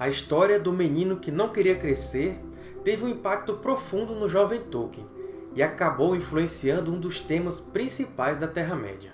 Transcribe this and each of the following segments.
A história do menino que não queria crescer teve um impacto profundo no jovem Tolkien e acabou influenciando um dos temas principais da Terra-média.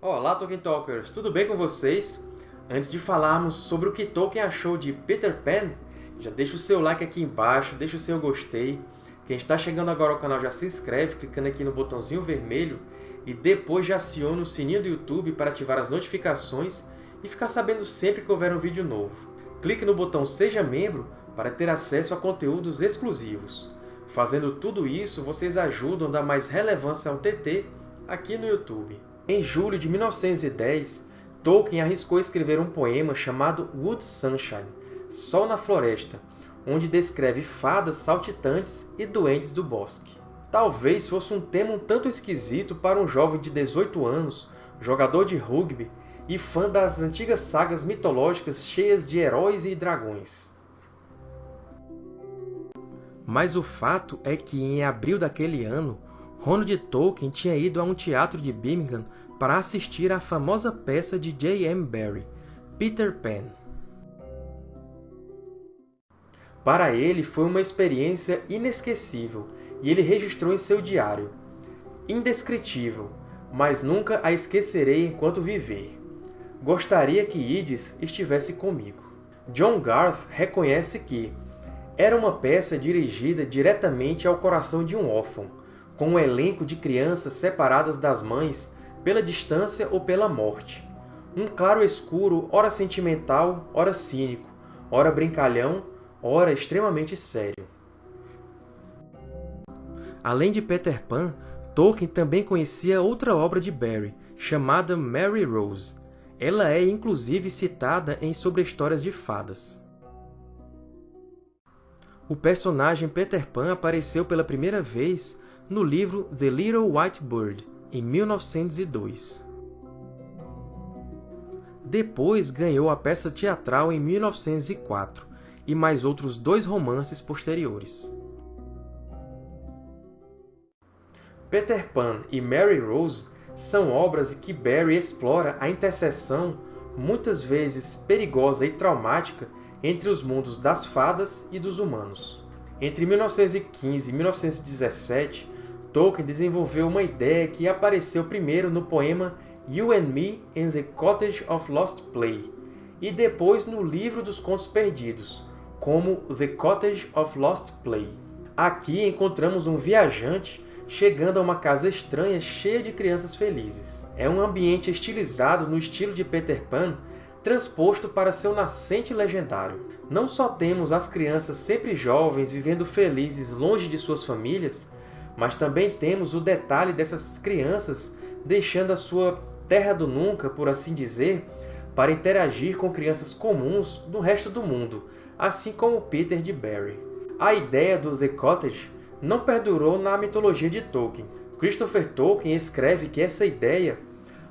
Olá, Tolkien Talkers! Tudo bem com vocês? Antes de falarmos sobre o que Tolkien achou de Peter Pan, já deixa o seu like aqui embaixo, deixa o seu gostei. Quem está chegando agora ao canal já se inscreve clicando aqui no botãozinho vermelho e depois já aciona o sininho do YouTube para ativar as notificações e ficar sabendo sempre que houver um vídeo novo. Clique no botão Seja Membro para ter acesso a conteúdos exclusivos. Fazendo tudo isso, vocês ajudam a dar mais relevância ao TT aqui no YouTube. Em julho de 1910, Tolkien arriscou escrever um poema chamado Wood Sunshine, Sol na Floresta, onde descreve fadas saltitantes e doentes do bosque. Talvez fosse um tema um tanto esquisito para um jovem de 18 anos, jogador de rugby e fã das antigas sagas mitológicas cheias de heróis e dragões. Mas o fato é que, em abril daquele ano, Ronald Tolkien tinha ido a um teatro de Birmingham para assistir à famosa peça de J. M. Barrie, Peter Pan. Para ele, foi uma experiência inesquecível, e ele registrou em seu diário. Indescritível, mas nunca a esquecerei enquanto viver. Gostaria que Edith estivesse comigo. John Garth reconhece que era uma peça dirigida diretamente ao coração de um órfão, com um elenco de crianças separadas das mães pela distância ou pela morte. Um claro escuro, ora sentimental, ora cínico, ora brincalhão, ora extremamente sério. Além de Peter Pan, Tolkien também conhecia outra obra de Barrie, chamada Mary Rose. Ela é inclusive citada em Sobre Histórias de Fadas. O personagem Peter Pan apareceu pela primeira vez no livro The Little White Bird, em 1902. Depois ganhou a peça teatral em 1904 e mais outros dois romances posteriores. Peter Pan e Mary Rose são obras em que Barrie explora a interseção, muitas vezes perigosa e traumática, entre os mundos das fadas e dos humanos. Entre 1915 e 1917, Tolkien desenvolveu uma ideia que apareceu primeiro no poema You and Me in the Cottage of Lost Play, e depois no Livro dos Contos Perdidos, como The Cottage of Lost Play. Aqui encontramos um viajante chegando a uma casa estranha cheia de crianças felizes. É um ambiente estilizado no estilo de Peter Pan, transposto para seu nascente legendário. Não só temos as crianças sempre jovens vivendo felizes longe de suas famílias, mas também temos o detalhe dessas crianças deixando a sua terra do nunca, por assim dizer, para interagir com crianças comuns no resto do mundo, assim como Peter de Barry. A ideia do The Cottage não perdurou na mitologia de Tolkien. Christopher Tolkien escreve que essa ideia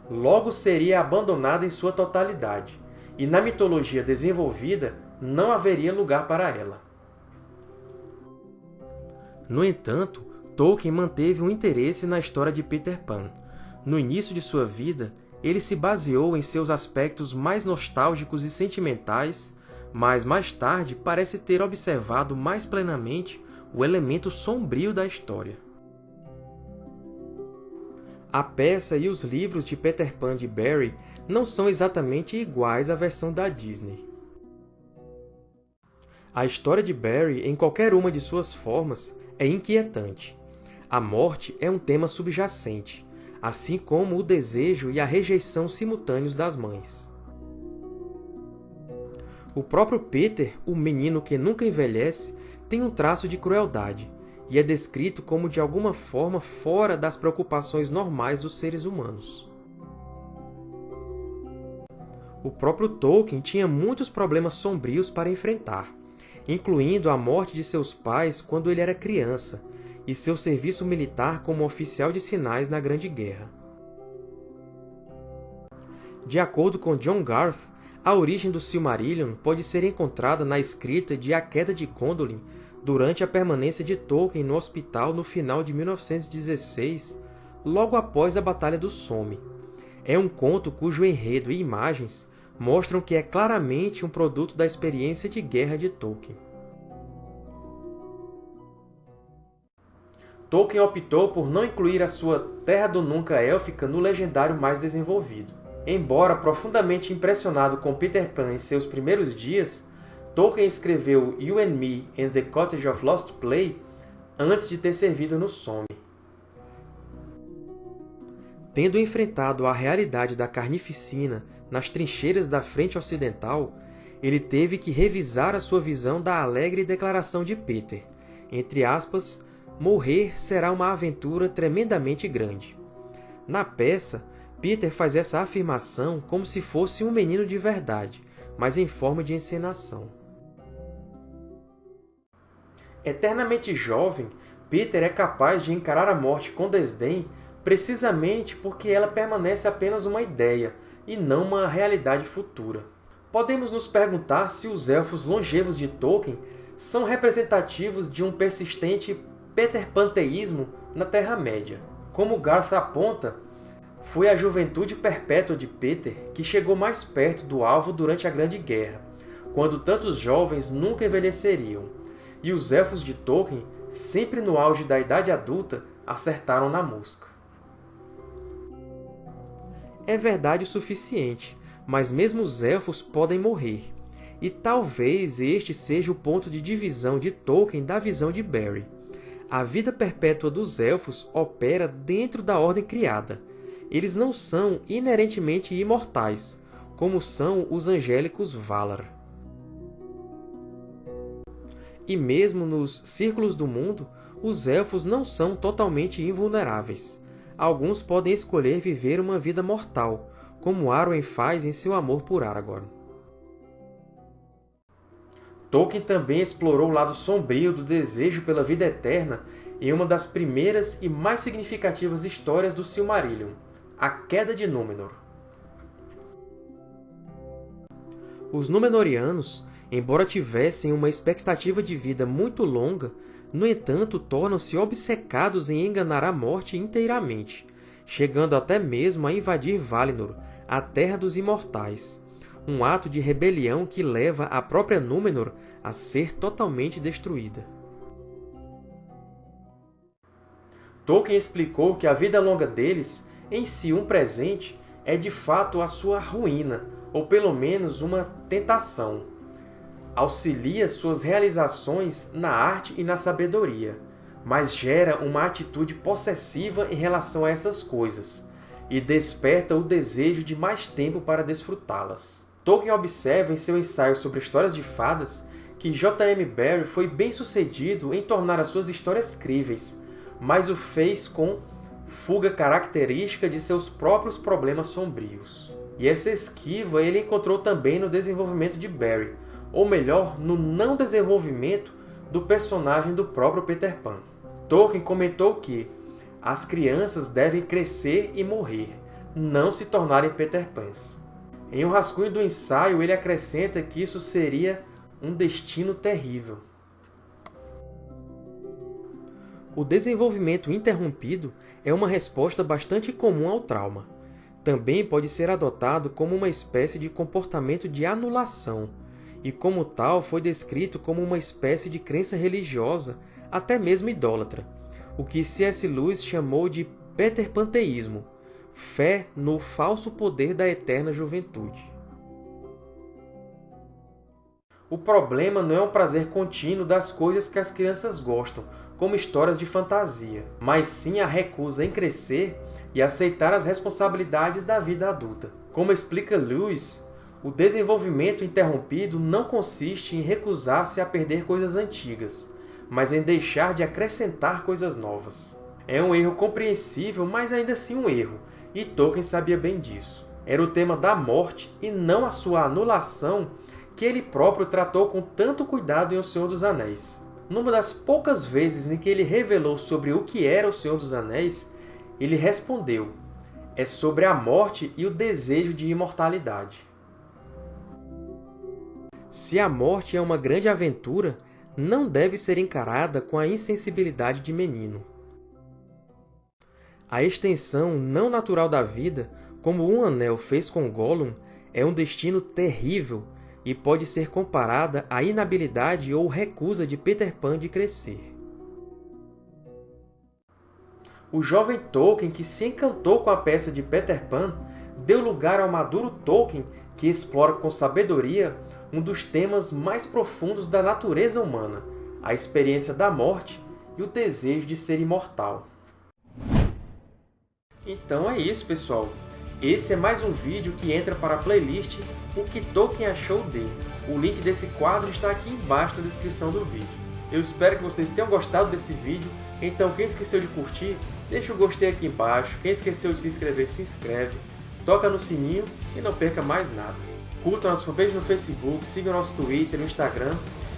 logo seria abandonada em sua totalidade, e na mitologia desenvolvida não haveria lugar para ela. No entanto, Tolkien manteve um interesse na história de Peter Pan. No início de sua vida, ele se baseou em seus aspectos mais nostálgicos e sentimentais, mas mais tarde parece ter observado mais plenamente o elemento sombrio da história. A peça e os livros de Peter Pan de Barrie não são exatamente iguais à versão da Disney. A história de Barrie, em qualquer uma de suas formas, é inquietante. A morte é um tema subjacente, assim como o desejo e a rejeição simultâneos das mães. O próprio Peter, o menino que nunca envelhece, tem um traço de crueldade, e é descrito como de alguma forma fora das preocupações normais dos seres humanos. O próprio Tolkien tinha muitos problemas sombrios para enfrentar, incluindo a morte de seus pais quando ele era criança, e seu serviço militar como oficial de sinais na Grande Guerra. De acordo com John Garth, A origem do Silmarillion pode ser encontrada na escrita de A Queda de Gondolin durante a permanência de Tolkien no hospital no final de 1916, logo após a Batalha do Somme. É um conto cujo enredo e imagens mostram que é claramente um produto da experiência de guerra de Tolkien. Tolkien optou por não incluir a sua Terra do Nunca élfica no legendário mais desenvolvido. Embora profundamente impressionado com Peter Pan em seus primeiros dias, Tolkien escreveu You and Me and the Cottage of Lost Play antes de ter servido no Somme. Tendo enfrentado a realidade da carnificina nas trincheiras da frente ocidental, ele teve que revisar a sua visão da alegre declaração de Peter, entre aspas, morrer será uma aventura tremendamente grande. Na peça, Peter faz essa afirmação como se fosse um menino de verdade, mas em forma de encenação. Eternamente jovem, Peter é capaz de encarar a morte com desdém precisamente porque ela permanece apenas uma ideia, e não uma realidade futura. Podemos nos perguntar se os Elfos longevos de Tolkien são representativos de um persistente Peter-panteísmo na Terra-média. Como Garth aponta, foi a juventude perpétua de Peter que chegou mais perto do alvo durante a Grande Guerra, quando tantos jovens nunca envelheceriam, e os Elfos de Tolkien, sempre no auge da idade adulta, acertaram na mosca. É verdade o suficiente, mas mesmo os Elfos podem morrer, e talvez este seja o ponto de divisão de Tolkien da visão de Barry a vida perpétua dos Elfos opera dentro da Ordem Criada. Eles não são inerentemente imortais, como são os angélicos Valar. E mesmo nos Círculos do Mundo, os Elfos não são totalmente invulneráveis. Alguns podem escolher viver uma vida mortal, como Arwen faz em seu amor por Aragorn. Tolkien também explorou o lado sombrio do desejo pela vida eterna em uma das primeiras e mais significativas histórias do Silmarillion, A Queda de Númenor. Os Númenóreanos, embora tivessem uma expectativa de vida muito longa, no entanto tornam-se obcecados em enganar a morte inteiramente, chegando até mesmo a invadir Valinor, a Terra dos Imortais, um ato de rebelião que leva a própria Númenor a ser totalmente destruída. Tolkien explicou que a vida longa deles, em si um presente, é de fato a sua ruína, ou pelo menos uma tentação. Auxilia suas realizações na arte e na sabedoria, mas gera uma atitude possessiva em relação a essas coisas, e desperta o desejo de mais tempo para desfrutá-las. Tolkien observa em seu ensaio sobre histórias de fadas que J.M. Barrie foi bem-sucedido em tornar as suas histórias críveis, mas o fez com fuga característica de seus próprios problemas sombrios. E essa esquiva ele encontrou também no desenvolvimento de Barrie, ou melhor, no não desenvolvimento do personagem do próprio Peter Pan. Tolkien comentou que as crianças devem crescer e morrer, não se tornarem Peter Pans. Em um rascunho do ensaio, ele acrescenta que isso seria um destino terrível. O desenvolvimento interrompido é uma resposta bastante comum ao trauma. Também pode ser adotado como uma espécie de comportamento de anulação, e como tal foi descrito como uma espécie de crença religiosa, até mesmo idólatra, o que C.S. Lewis chamou de peterpanteísmo, fé no falso poder da eterna juventude. O problema não é o prazer contínuo das coisas que as crianças gostam, como histórias de fantasia, mas sim a recusa em crescer e aceitar as responsabilidades da vida adulta. Como explica Lewis, o desenvolvimento interrompido não consiste em recusar-se a perder coisas antigas, mas em deixar de acrescentar coisas novas. É um erro compreensível, mas ainda assim um erro, e Tolkien sabia bem disso. Era o tema da morte, e não a sua anulação, que ele próprio tratou com tanto cuidado em O Senhor dos Anéis. Numa das poucas vezes em que ele revelou sobre o que era O Senhor dos Anéis, ele respondeu, é sobre a morte e o desejo de imortalidade. Se a morte é uma grande aventura, não deve ser encarada com a insensibilidade de menino. A extensão não natural da vida, como um anel fez com Gollum, é um destino terrível e pode ser comparada à inabilidade ou recusa de Peter Pan de crescer. O jovem Tolkien, que se encantou com a peça de Peter Pan, deu lugar ao maduro Tolkien, que explora com sabedoria um dos temas mais profundos da natureza humana, a experiência da morte e o desejo de ser imortal. Então é isso, pessoal! Esse é mais um vídeo que entra para a playlist O que Tolkien achou de. O link desse quadro está aqui embaixo na descrição do vídeo. Eu espero que vocês tenham gostado desse vídeo, então quem esqueceu de curtir, deixa o gostei aqui embaixo, quem esqueceu de se inscrever, se inscreve, toca no sininho e não perca mais nada. Curtam nossa fanpage no Facebook, sigam nosso Twitter e Instagram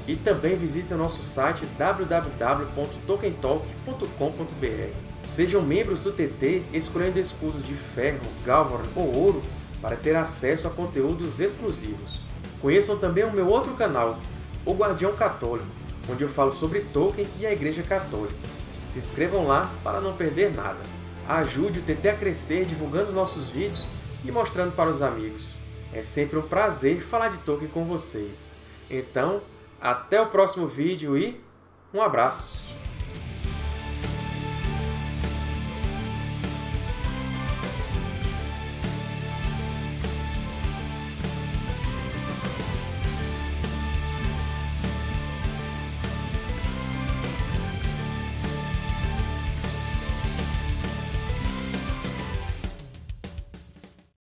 e também visitem nosso site www.tokentalk.com.br. Sejam membros do TT escolhendo escudos de ferro, galvan ou ouro para ter acesso a conteúdos exclusivos. Conheçam também o meu outro canal, O Guardião Católico, onde eu falo sobre Tolkien e a Igreja Católica. Se inscrevam lá para não perder nada. Ajude o TT a crescer divulgando os nossos vídeos e mostrando para os amigos. É sempre um prazer falar de Tolkien com vocês. Então, até o próximo vídeo e um abraço!